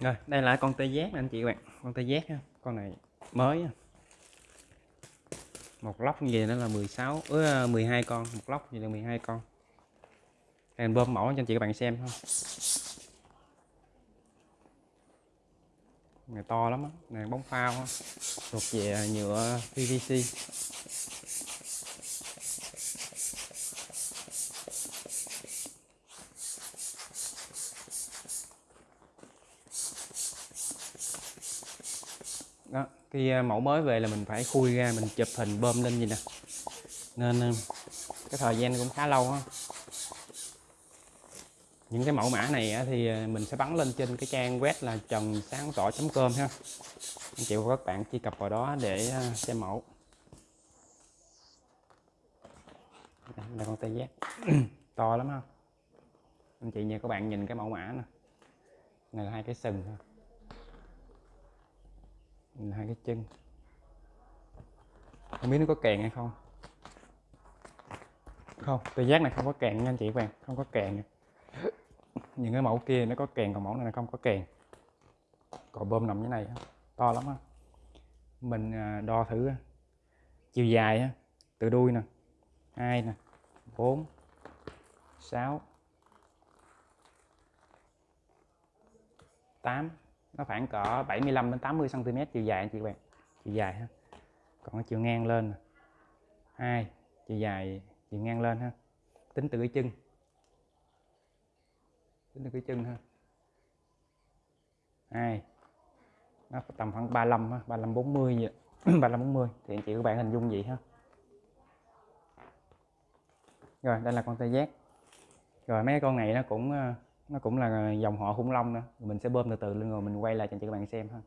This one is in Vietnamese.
Rồi, đây là con tê giác anh chị các bạn, con tê giác ha. Con này mới á. Một lóc như vậy nó là 16 ứ 12 con, một lóc như là 12 con. Đây bơm mẫu cho anh chị các bạn xem không? Này to lắm á, này bóng phao á. Thuộc về nhựa PVC. Đó khi ờ, mẫu mới về là mình phải khui ra, mình chụp hình bơm lên gì nè. Nên ờ, cái thời gian cũng khá lâu á. Những cái mẫu mã này thì ờ, mình sẽ bắn lên trên cái trang web là trần sáng tỏ com ha. Anh chị và các bạn truy cập vào đó để xem mẫu. Đây con tê giác. To lắm không anh chị và các bạn nhìn cái mẫu mã nè. Này là hai cái sừng thôi cái chân. Không biết nó có kèn hay không. Không tôi giác này không có kèn nha anh chị các bạn, không có kèn những cái mẫu kia nó có kèn, còn mẫu này không có kèn. Cò bơm nằm như này to lắm á. Mình à, đo thử chiều dài từ đuôi nè, hai nè, bốn, sáu, tám nó khoảng cỡ 75 đến 80 cm chiều dài anh chị bạn. Chiều dài ha. Còn chiều ngang lên hai, chiều dài, chiều ngang lên ha. Tính từ cái chân. Tính từ cái chân ha. Hai, nó tầm khoảng 35 ha 35 40 vậy. 35 40 thì anh chị các bạn hình dung vậy ha. Rồi, đây là con tê giác. Rồi, mấy con này nó cũng ờ, nó cũng là dòng họ khủng long nữa. Mình sẽ bơm từ từ lên rồi mình quay lại cho chị các bạn xem ha.